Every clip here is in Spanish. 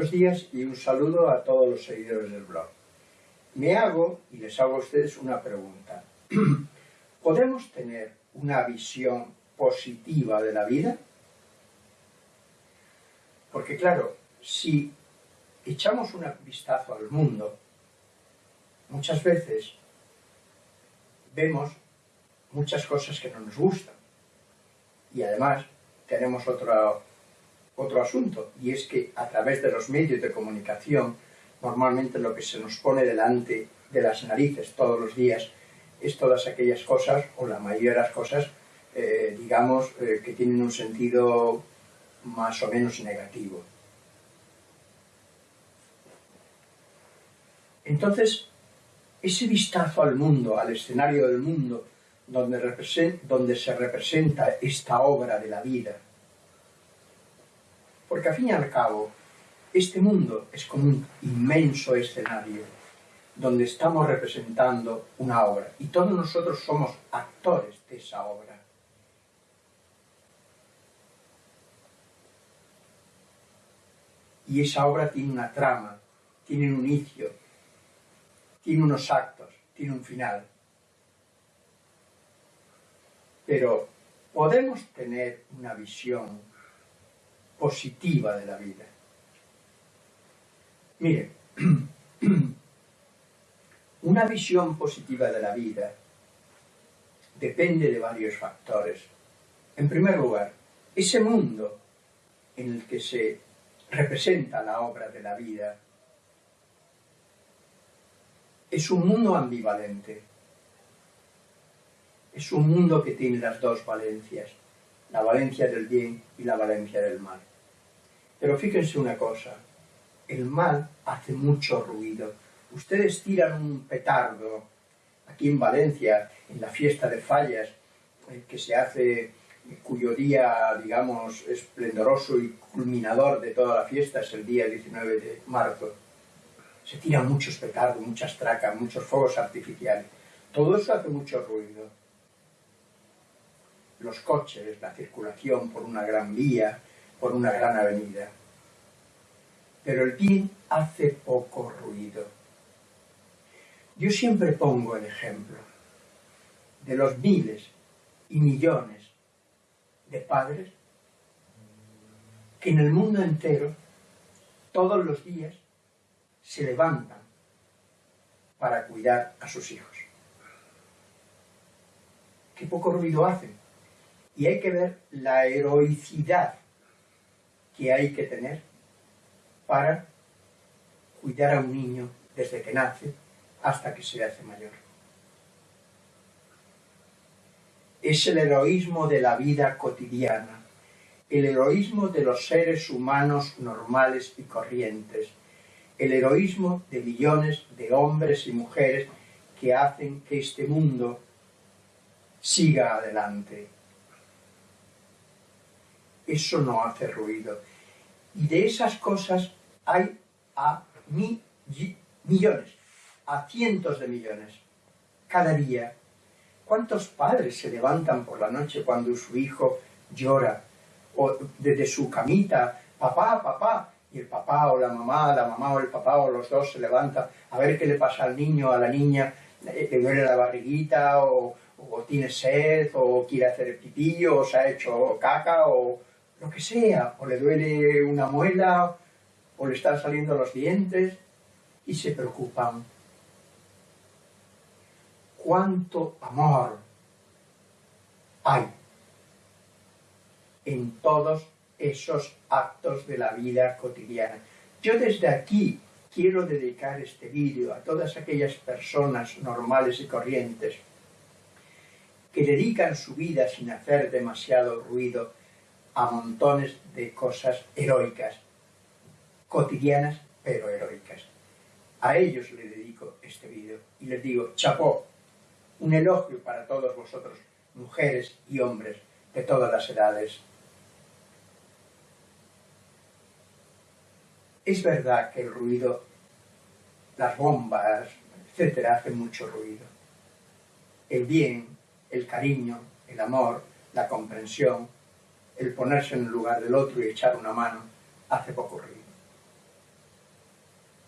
Buenos días y un saludo a todos los seguidores del blog. Me hago, y les hago a ustedes una pregunta. ¿Podemos tener una visión positiva de la vida? Porque claro, si echamos un vistazo al mundo, muchas veces vemos muchas cosas que no nos gustan. Y además tenemos otro, otro asunto, y es que a través de los medios de comunicación, normalmente lo que se nos pone delante de las narices todos los días es todas aquellas cosas, o la mayoría de las cosas, eh, digamos, eh, que tienen un sentido más o menos negativo. Entonces, ese vistazo al mundo, al escenario del mundo, donde, donde se representa esta obra de la vida, porque al fin y al cabo, este mundo es como un inmenso escenario donde estamos representando una obra y todos nosotros somos actores de esa obra. Y esa obra tiene una trama, tiene un inicio, tiene unos actos, tiene un final. Pero podemos tener una visión positiva de la vida. Mire, una visión positiva de la vida depende de varios factores. En primer lugar, ese mundo en el que se representa la obra de la vida es un mundo ambivalente. Es un mundo que tiene las dos valencias, la valencia del bien y la valencia del mal. Pero fíjense una cosa, el mal hace mucho ruido. Ustedes tiran un petardo aquí en Valencia, en la fiesta de fallas, eh, que se hace, cuyo día, digamos, esplendoroso y culminador de toda la fiesta es el día 19 de marzo. Se tiran muchos petardos, muchas tracas, muchos fuegos artificiales. Todo eso hace mucho ruido. Los coches, la circulación por una gran vía, por una gran avenida. Pero el bien hace poco ruido. Yo siempre pongo el ejemplo de los miles y millones de padres que en el mundo entero, todos los días, se levantan para cuidar a sus hijos. Qué poco ruido hacen. Y hay que ver la heroicidad que hay que tener para cuidar a un niño desde que nace hasta que se hace mayor. Es el heroísmo de la vida cotidiana, el heroísmo de los seres humanos normales y corrientes, el heroísmo de millones de hombres y mujeres que hacen que este mundo siga adelante. Eso no hace ruido. Y de esas cosas hay a millones, a cientos de millones, cada día. ¿Cuántos padres se levantan por la noche cuando su hijo llora? O desde su camita, papá, papá, y el papá o la mamá, la mamá o el papá o los dos se levantan a ver qué le pasa al niño, a la niña, le duele la barriguita o, o tiene sed o quiere hacer pipí o se ha hecho caca o lo que sea, o le duele una muela o le están saliendo los dientes y se preocupan. ¿Cuánto amor hay en todos esos actos de la vida cotidiana? Yo desde aquí quiero dedicar este vídeo a todas aquellas personas normales y corrientes que dedican su vida sin hacer demasiado ruido a montones de cosas heroicas cotidianas pero heroicas. A ellos les dedico este vídeo y les digo, chapó, un elogio para todos vosotros, mujeres y hombres de todas las edades. Es verdad que el ruido, las bombas, etcétera, hacen mucho ruido. El bien, el cariño, el amor, la comprensión, el ponerse en el lugar del otro y echar una mano, hace poco ruido.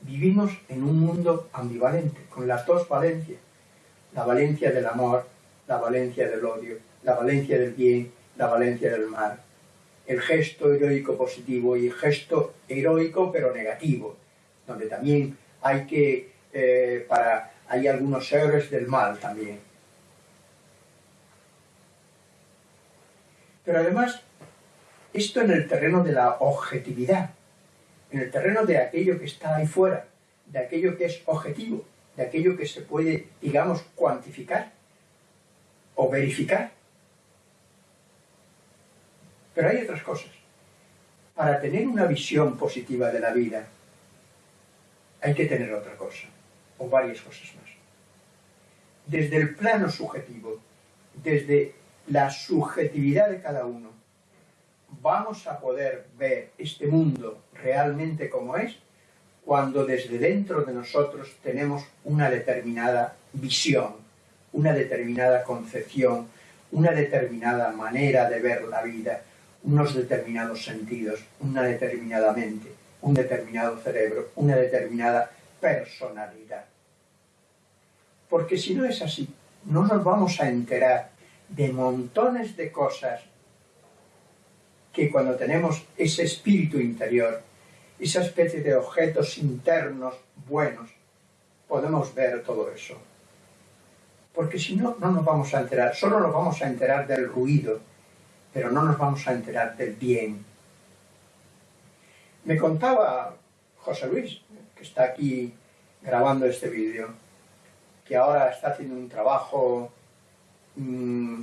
vivimos en un mundo ambivalente, con las dos valencias. La valencia del amor, la valencia del odio, la valencia del bien, la valencia del mal. El gesto heroico positivo y el gesto heroico pero negativo, donde también hay que, eh, para, hay algunos héroes del mal también. Pero además, esto en el terreno de la objetividad, en el terreno de aquello que está ahí fuera, de aquello que es objetivo, de aquello que se puede, digamos, cuantificar o verificar. Pero hay otras cosas. Para tener una visión positiva de la vida, hay que tener otra cosa, o varias cosas más. Desde el plano subjetivo, desde la subjetividad de cada uno, vamos a poder ver este mundo realmente como es cuando desde dentro de nosotros tenemos una determinada visión, una determinada concepción, una determinada manera de ver la vida, unos determinados sentidos, una determinada mente, un determinado cerebro, una determinada personalidad. Porque si no es así, no nos vamos a enterar de montones de cosas que cuando tenemos ese espíritu interior, esa especie de objetos internos buenos, podemos ver todo eso. Porque si no, no nos vamos a enterar, solo nos vamos a enterar del ruido, pero no nos vamos a enterar del bien. Me contaba José Luis, que está aquí grabando este vídeo, que ahora está haciendo un trabajo mm,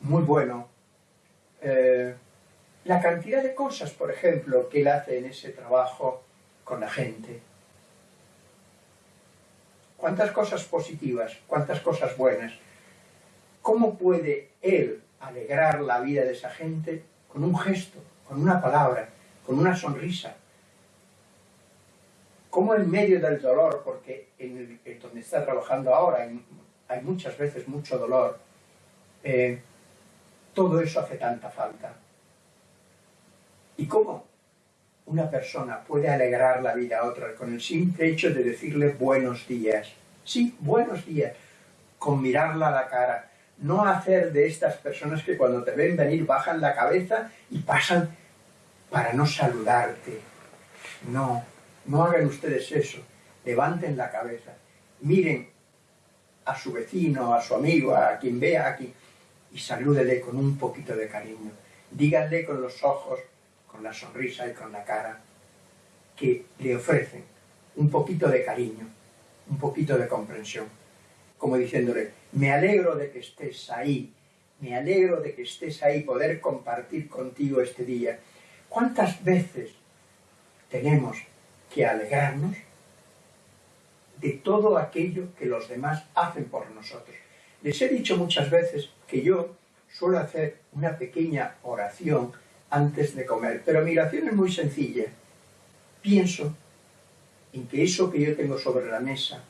muy bueno. Eh, la cantidad de cosas, por ejemplo, que él hace en ese trabajo con la gente. Cuántas cosas positivas, cuántas cosas buenas. ¿Cómo puede él alegrar la vida de esa gente con un gesto, con una palabra, con una sonrisa? ¿Cómo en medio del dolor, porque en, el, donde está trabajando ahora hay, muchas veces mucho dolor, eh, todo eso hace tanta falta? ¿Y cómo una persona puede alegrar la vida a otra con el simple hecho de decirle buenos días? Sí, buenos días, con mirarla a la cara. No hacer de estas personas que cuando te ven venir bajan la cabeza y pasan para no saludarte. No, no hagan ustedes eso. Levanten la cabeza. Miren a su vecino, a su amigo, a quien vea aquí, y salúdele con un poquito de cariño. Díganle con los ojos, con la sonrisa y con la cara, que le ofrecen un poquito de cariño, un poquito de comprensión, como diciéndole, me alegro de que estés ahí, me alegro de que estés ahí, poder compartir contigo este día. ¿Cuántas veces tenemos que alegrarnos de todo aquello que los demás hacen por nosotros? Les he dicho muchas veces que yo suelo hacer una pequeña oración antes de comer. Pero mi oración es muy sencilla. Pienso en que eso que yo tengo sobre la mesa,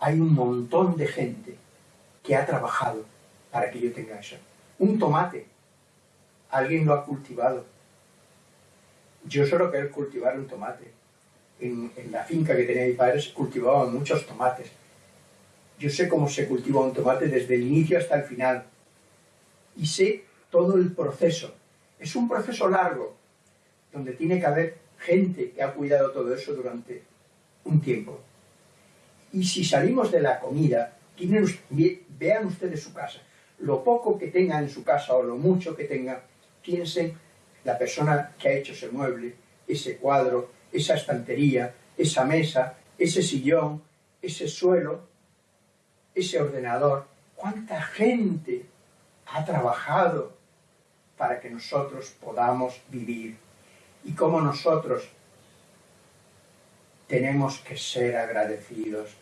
hay un montón de gente que ha trabajado para que yo tenga eso. Un tomate, alguien lo ha cultivado. Yo solo quiero cultivar un tomate. En, en, la finca que tenía mi padre se cultivaban muchos tomates. Yo sé cómo se cultiva un tomate desde el inicio hasta el final. Y sé todo el proceso es un proceso largo, donde tiene que haber gente que ha cuidado todo eso durante un tiempo. Y si salimos de la comida, vean ustedes su casa. Lo poco que tenga en su casa o lo mucho que tenga, piensen la persona que ha hecho ese mueble, ese cuadro, esa estantería, esa mesa, ese sillón, ese suelo, ese ordenador. ¿Cuánta gente ha trabajado para que nosotros podamos vivir y cómo nosotros tenemos que ser agradecidos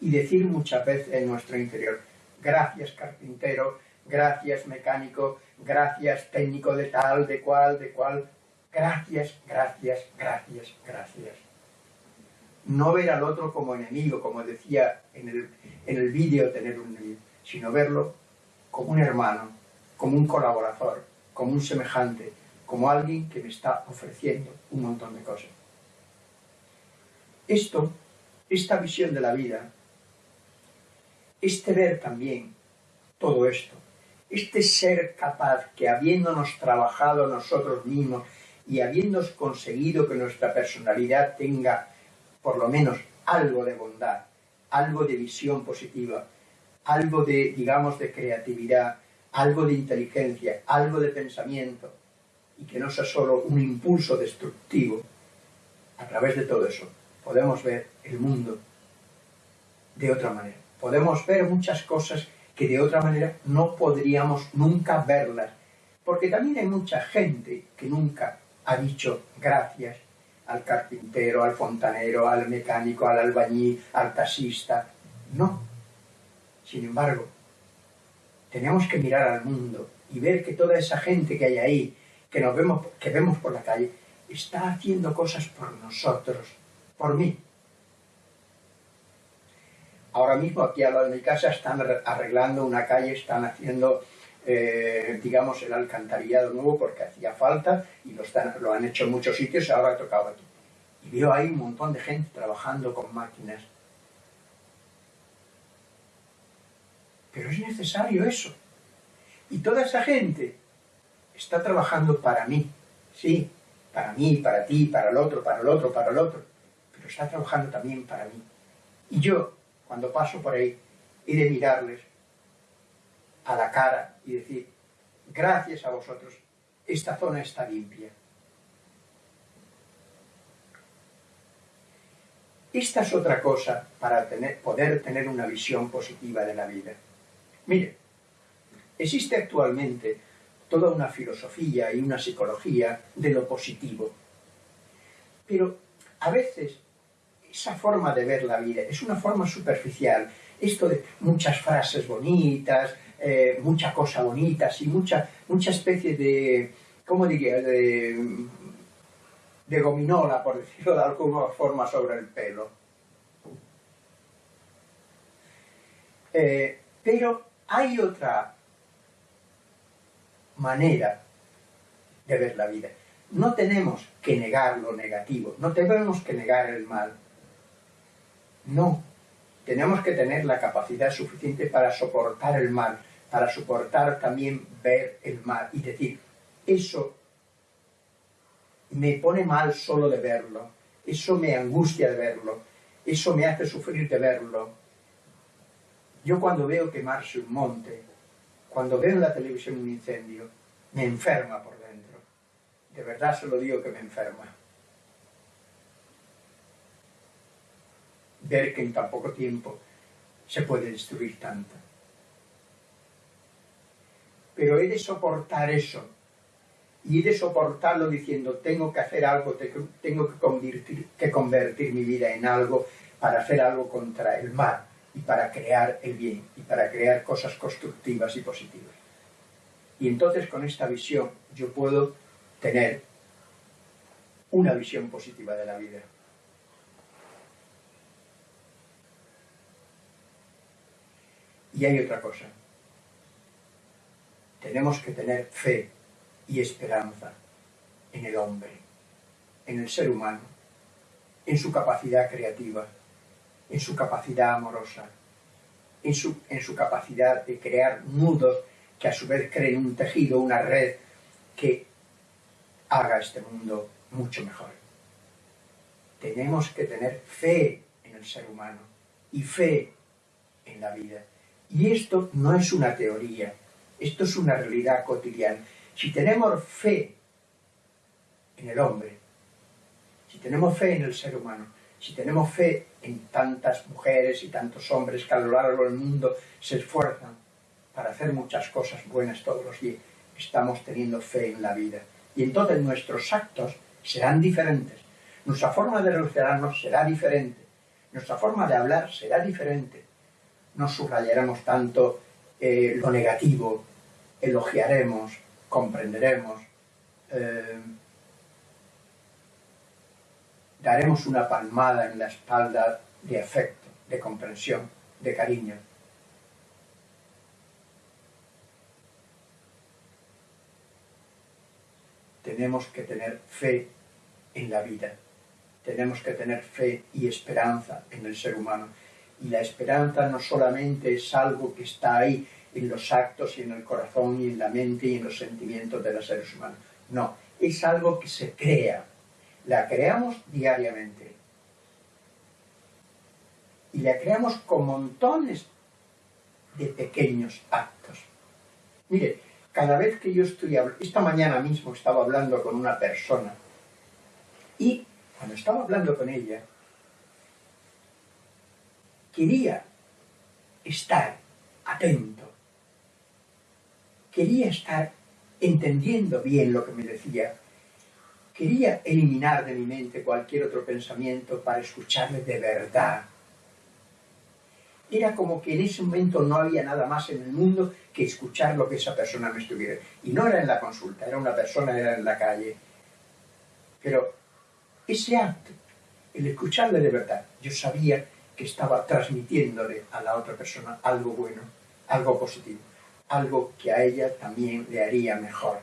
y decir muchas veces en nuestro interior, gracias carpintero, gracias mecánico, gracias técnico de tal, de cual, de cual, gracias, gracias, gracias, gracias. No ver al otro como enemigo, como decía en el, en el vídeo tener un sino verlo como un hermano, como un colaborador, como un semejante, como alguien que me está ofreciendo un montón de cosas. Esto, esta visión de la vida, este ver también todo esto, este ser capaz que habiéndonos trabajado nosotros mismos y habiéndonos conseguido que nuestra personalidad tenga por lo menos algo de bondad, algo de visión positiva, algo de, digamos, de creatividad, algo de inteligencia, algo de pensamiento, y que no sea solo un impulso destructivo, a través de todo eso podemos ver el mundo de otra manera. Podemos ver muchas cosas que de otra manera no podríamos nunca verlas, porque también hay mucha gente que nunca ha dicho gracias al carpintero, al fontanero, al mecánico, al albañil, al taxista. No. Sin embargo, tenemos que mirar al mundo y ver que toda esa gente que hay ahí, que nos vemos, que vemos por la calle, está haciendo cosas por nosotros, por mí. Ahora mismo aquí al lado de mi casa están arreglando una calle, están haciendo, eh, digamos, el alcantarillado nuevo porque hacía falta y lo, están, lo han hecho en muchos sitios y ahora ha tocado aquí. Y veo ahí un montón de gente trabajando con máquinas. Pero es necesario eso. Y toda esa gente está trabajando para mí, sí, para mí, para ti, para el otro, para el otro, para el otro, pero está trabajando también para mí. Y yo, cuando paso por ahí, he de mirarles a la cara y decir, gracias a vosotros, esta zona está limpia. Esta es otra cosa para poder tener una visión positiva de la vida. Mire, existe actualmente toda una filosofía y una psicología de lo positivo. Pero a veces esa forma de ver la vida es una forma superficial. Esto de muchas frases bonitas, eh, mucha cosa bonita, y mucha, mucha especie de, ¿cómo diría?, de, de gominola, por decirlo de alguna forma, sobre el pelo. Eh, pero hay otra manera de ver la vida. No tenemos que negar lo negativo, no tenemos que negar el mal. No, tenemos que tener la capacidad suficiente para soportar el mal, para soportar también ver el mal y decir, eso me pone mal solo de verlo, eso me angustia de verlo, eso me hace sufrir de verlo. Yo cuando veo quemarse un monte, cuando veo en la televisión un incendio, me enferma por dentro. De verdad se lo digo que me enferma. Ver que en tan poco tiempo se puede destruir tanto. Pero he de soportar eso. Y he de soportarlo diciendo, tengo que hacer algo, tengo que convertir, que convertir mi vida en algo para hacer algo contra el mal y para crear el bien y para crear cosas constructivas y positivas. Y entonces con esta visión yo puedo tener una visión positiva de la vida. Y hay otra cosa. Tenemos que tener fe y esperanza en el hombre, en el ser humano, en su capacidad creativa, en su capacidad amorosa, en su, en su capacidad de crear nudos que a su vez creen un tejido, una red que haga este mundo mucho mejor. Tenemos que tener fe en el ser humano y fe en la vida. Y esto no es una teoría, esto es una realidad cotidiana. Si tenemos fe en el hombre, si tenemos fe en el ser humano, si tenemos fe en tantas mujeres y tantos hombres que a lo largo del mundo se esfuerzan para hacer muchas cosas buenas todos los días, estamos teniendo fe en la vida. Y entonces nuestros actos serán diferentes, nuestra forma de relacionarnos será diferente, nuestra forma de hablar será diferente. No subrayaremos tanto eh, lo negativo, elogiaremos, comprenderemos, eh, daremos una palmada en la espalda de afecto, de comprensión, de cariño. Tenemos que tener fe en la vida tenemos que tener fe y esperanza en el ser humano. Y la esperanza no solamente es algo que está ahí en los actos y en el corazón y en la mente y en los sentimientos de los seres humanos. No, es algo que se crea. La creamos diariamente. Y la creamos con montones de pequeños actos. Mire, cada vez que yo estoy hablando, esta mañana mismo estaba hablando con una persona y cuando estaba hablando con ella, quería estar atento, quería estar entendiendo bien lo que me decía, quería eliminar de mi mente cualquier otro pensamiento para escucharle de verdad era como que en ese momento no había nada más en el mundo que escuchar lo que esa persona me estuviera. Y no era en la consulta, era una persona, era en la calle. Pero ese acto, el escucharle de verdad, yo sabía que estaba transmitiéndole a la otra persona algo bueno, algo positivo, algo que a ella también le haría mejor.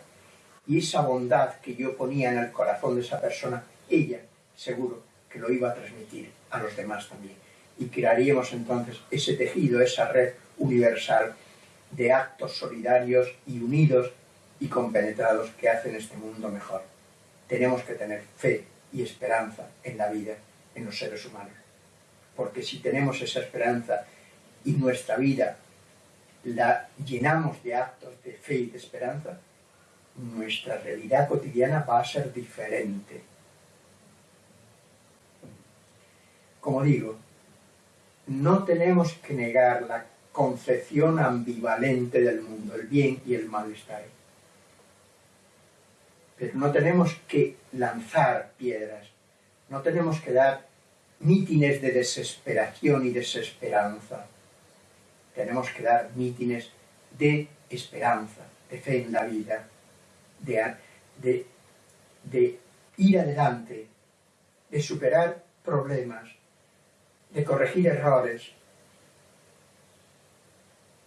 Y esa bondad que yo ponía en el corazón de esa persona, ella seguro que lo iba a transmitir a los demás también y crearíamos entonces ese tejido, esa red universal de actos solidarios y unidos y compenetrados que hacen este mundo mejor. Tenemos que tener fe y esperanza en la vida, en los seres humanos. Porque si tenemos esa esperanza y nuestra vida la llenamos de actos de fe y de esperanza, nuestra realidad cotidiana va a ser diferente. Como digo, no tenemos que negar la concepción ambivalente del mundo, el bien y el mal está ahí. Pero no tenemos que lanzar piedras, no tenemos que dar mítines de desesperación y desesperanza. Tenemos que dar mítines de esperanza, de fe en la vida, de, ir adelante, de superar problemas, de corregir errores,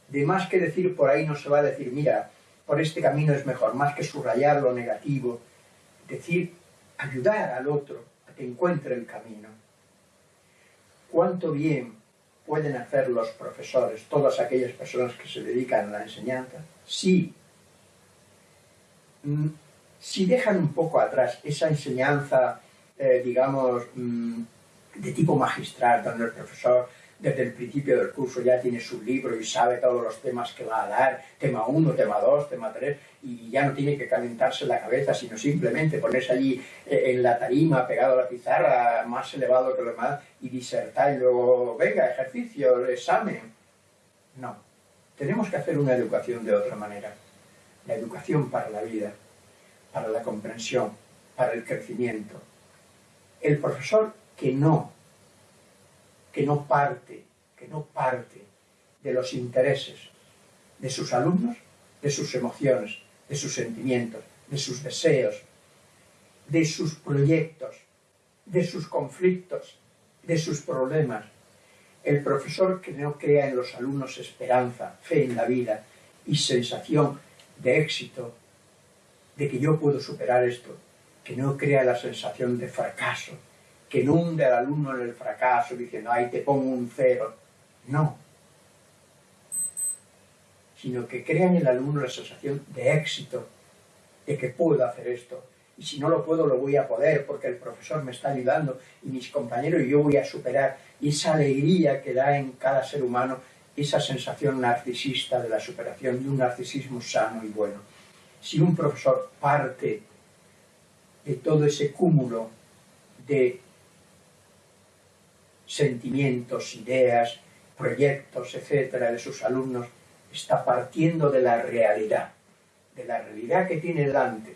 de más que decir por ahí no se va a decir, mira, por este camino es mejor, más que subrayar lo negativo, decir, ayudar al otro a que encuentre el camino. ¿Cuánto bien pueden hacer los profesores, todas aquellas personas que se dedican a la enseñanza, si, mm, si dejan un poco atrás esa enseñanza, eh, digamos, mm, de tipo magistral, donde el profesor desde el principio del curso ya tiene su libro y sabe todos los temas que va a dar, tema 1, tema 2, tema 3, y ya no tiene que calentarse la cabeza, sino simplemente ponerse allí eh, en la tarima, pegado a la pizarra, más elevado que lo demás, y disertar y luego, venga, ejercicio, examen. No, tenemos que hacer una educación de otra manera. La educación para la vida, para la comprensión, para el crecimiento. El profesor que no, que no parte, que no parte de los intereses de sus alumnos, de sus emociones, de sus sentimientos, de sus deseos, de sus proyectos, de sus conflictos, de sus problemas. El profesor que no crea en los alumnos esperanza, fe en la vida y sensación de éxito, de que yo puedo superar esto, que no crea la sensación de fracaso, que inunde al alumno en el fracaso diciendo, ay, te pongo un cero. No. Sino que crea en el alumno la sensación de éxito, de que puedo hacer esto. Y si no lo puedo, lo voy a poder porque el profesor me está ayudando y mis compañeros y yo voy a superar. Y esa alegría que da en cada ser humano, esa sensación narcisista de la superación, de un narcisismo sano y bueno. Si un profesor parte de todo ese cúmulo de sentimientos, ideas, proyectos, etcétera, de sus alumnos, está partiendo de la realidad, de la realidad que tiene delante.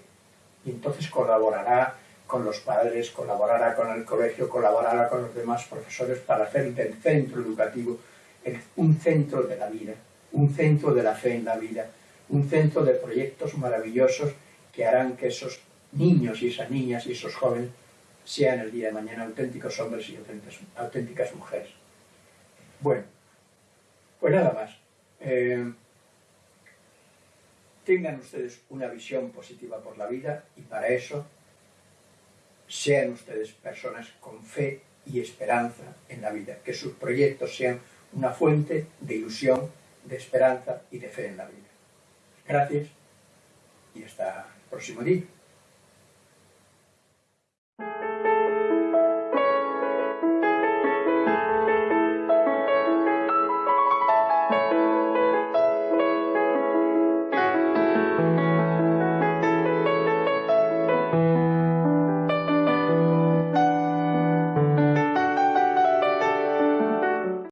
Y entonces colaborará con los padres, colaborará con el colegio, colaborará con los demás profesores para hacer del centro educativo un centro de la vida, un centro de la fe en la vida, un centro de proyectos maravillosos que harán que esos niños y esas niñas y esos jóvenes sean el día de mañana auténticos hombres y auténticas mujeres. Bueno, pues nada más. Eh, tengan ustedes una visión positiva por la vida y para eso sean ustedes personas con fe y esperanza en la vida, que sus proyectos sean una fuente de ilusión, de esperanza y de fe en la vida. Gracias y hasta el próximo día.